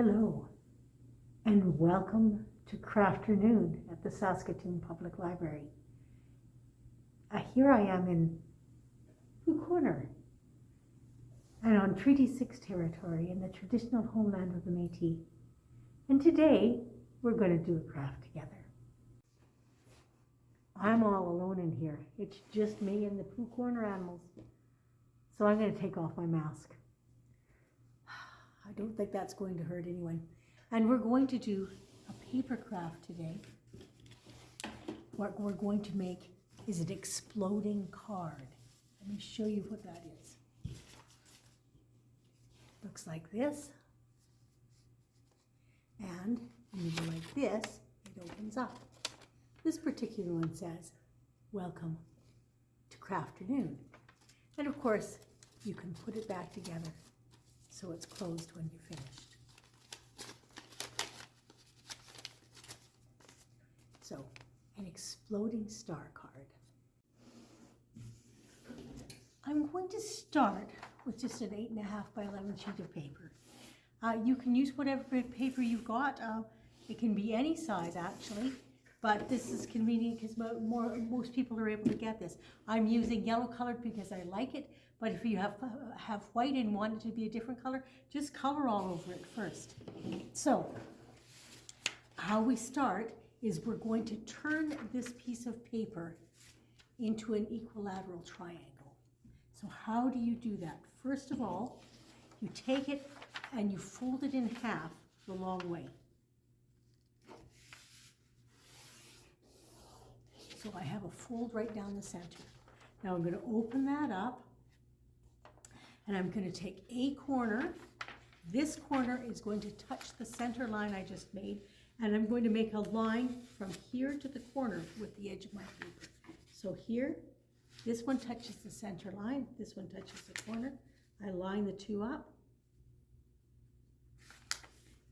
Hello, and welcome to Crafternoon at the Saskatoon Public Library. Uh, here I am in Blue Corner and on Treaty 6 territory in the traditional homeland of the Métis. And today we're going to do a craft together. I'm all alone in here. It's just me and the Blue Corner animals. So I'm going to take off my mask. I don't think that's going to hurt anyone. And we're going to do a paper craft today. What we're going to make is an exploding card. Let me show you what that is. Looks like this. And when you like this, it opens up. This particular one says, welcome to Crafternoon. And of course, you can put it back together so it's closed when you're finished. So, an exploding star card. I'm going to start with just an eight and a half by 11 sheet of paper. Uh, you can use whatever paper you've got. Uh, it can be any size actually, but this is convenient because most people are able to get this. I'm using yellow colored because I like it, but if you have, uh, have white and want it to be a different color, just color all over it first. So, how we start is we're going to turn this piece of paper into an equilateral triangle. So how do you do that? First of all, you take it and you fold it in half the long way. So I have a fold right down the center. Now I'm going to open that up and I'm going to take a corner. This corner is going to touch the center line I just made and I'm going to make a line from here to the corner with the edge of my paper. So here, this one touches the center line, this one touches the corner. I line the two up.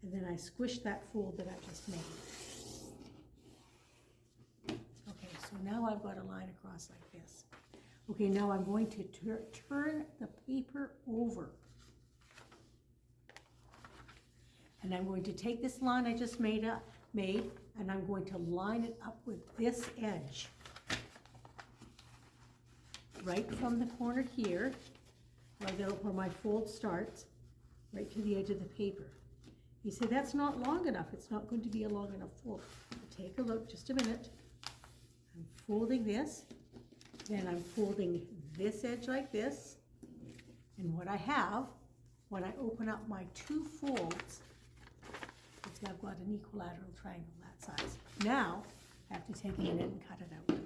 And then I squish that fold that I just made. Okay, so now I've got a line across like this. Okay, now I'm going to tur turn the paper over. And I'm going to take this line I just made up, made, and I'm going to line it up with this edge. Right from the corner here, right out where my fold starts, right to the edge of the paper. You say, that's not long enough. It's not going to be a long enough fold. Take a look, just a minute. I'm folding this, then I'm folding this edge like this, and what I have, when I open up my two folds, is I've got an equilateral triangle that size. Now, I have to take a minute and cut it out.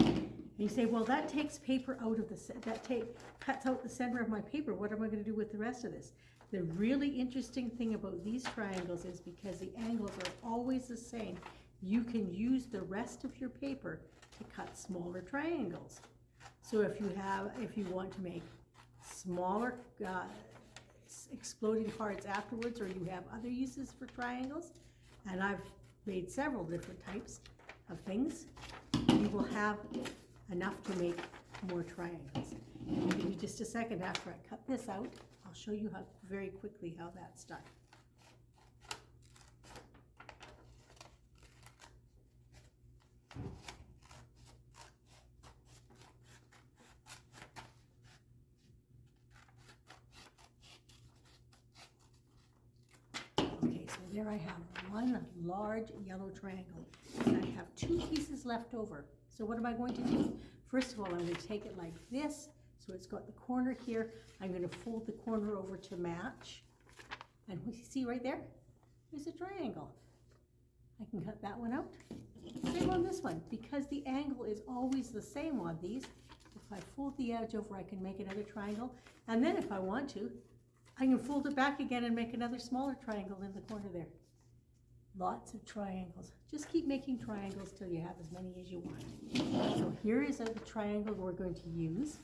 And you say, well, that takes paper out of the, that take, cuts out the center of my paper. What am I gonna do with the rest of this? The really interesting thing about these triangles is because the angles are always the same, you can use the rest of your paper to cut smaller triangles. So if you have, if you want to make smaller uh, exploding cards afterwards, or you have other uses for triangles, and I've made several different types of things, you will have enough to make more triangles. Give me just a second after I cut this out, I'll show you how very quickly how that's done. Okay, so there I have one large yellow triangle. And I have two pieces left over. So what am I going to do? First of all, I'm going to take it like this. So it's got the corner here. I'm going to fold the corner over to match. And you see right there? There's a triangle. I can cut that one out. Same on this one. Because the angle is always the same on these, if I fold the edge over, I can make another triangle. And then if I want to, I can fold it back again and make another smaller triangle in the corner there. Lots of triangles. Just keep making triangles till you have as many as you want. So here is a triangle we're going to use.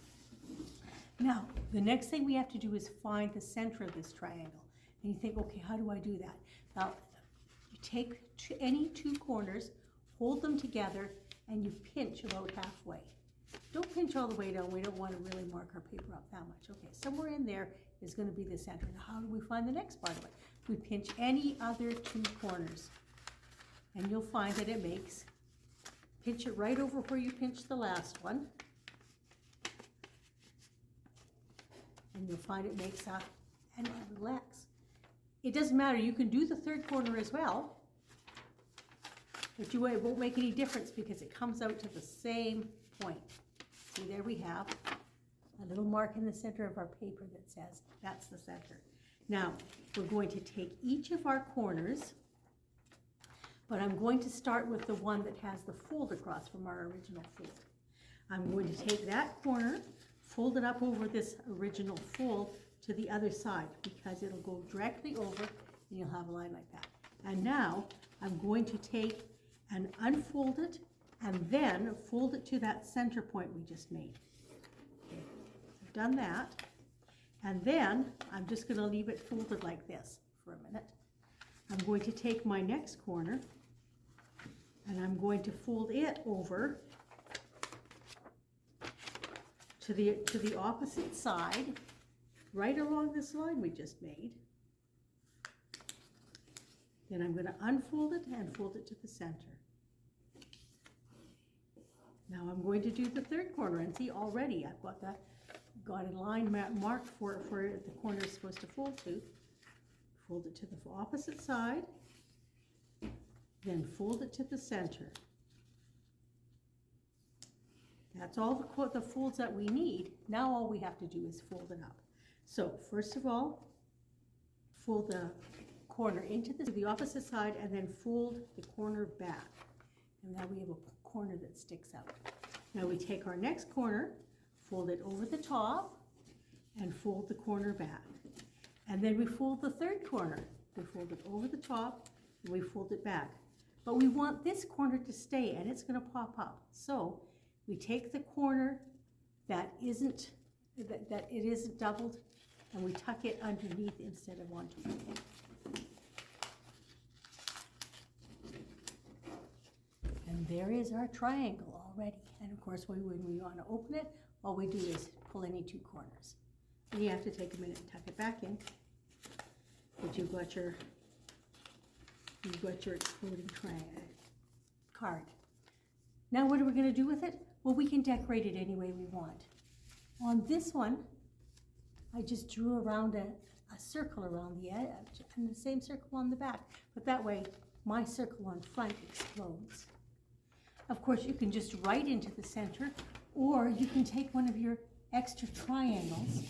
Now, the next thing we have to do is find the center of this triangle. And you think, okay, how do I do that? Now, you take any two corners, hold them together, and you pinch about halfway. Don't pinch all the way down. We don't want to really mark our paper up that much. Okay, somewhere in there is going to be the center. Now, how do we find the next part of it? we pinch any other two corners. And you'll find that it makes, pinch it right over where you pinched the last one. And you'll find it makes a, and relax. It doesn't matter, you can do the third corner as well. But you, it won't make any difference because it comes out to the same point. See, there we have a little mark in the center of our paper that says, that's the center. Now, we're going to take each of our corners, but I'm going to start with the one that has the fold across from our original fold. I'm going to take that corner, fold it up over this original fold to the other side because it'll go directly over and you'll have a line like that. And now I'm going to take and unfold it and then fold it to that center point we just made. Done that. And then I'm just gonna leave it folded like this for a minute. I'm going to take my next corner and I'm going to fold it over to the, to the opposite side, right along this line we just made. Then I'm gonna unfold it and fold it to the center. Now I'm going to do the third corner and see already I've got that, got a line ma- marked for, it for the corner is supposed to fold to. Fold it to the opposite side, then fold it to the center. That's all the, the folds that we need. Now all we have to do is fold it up. So first of all, fold the corner into the, the opposite side and then fold the corner back. And now we have a corner that sticks out. Now we take our next corner, fold it over the top, and fold the corner back. And then we fold the third corner. We fold it over the top, and we fold it back. But we want this corner to stay, and it's gonna pop up. So we take the corner that isn't, that, that it isn't doubled, and we tuck it underneath instead of onto it. And there is our triangle already. And of course, when, when we want to open it, all we do is pull any two corners. And you have to take a minute and tuck it back in. But you've got your, you've got your exploding uh, card. Now what are we gonna do with it? Well, we can decorate it any way we want. On this one, I just drew around a, a circle around the edge and the same circle on the back. But that way, my circle on front explodes. Of course, you can just write into the center, or you can take one of your extra triangles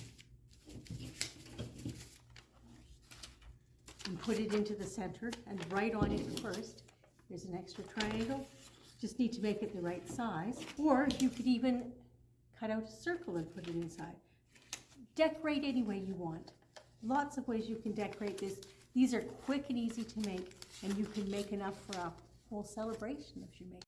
and put it into the center and write on it first. There's an extra triangle. Just need to make it the right size. Or you could even cut out a circle and put it inside. Decorate any way you want. Lots of ways you can decorate this. These are quick and easy to make, and you can make enough for a whole celebration if you make.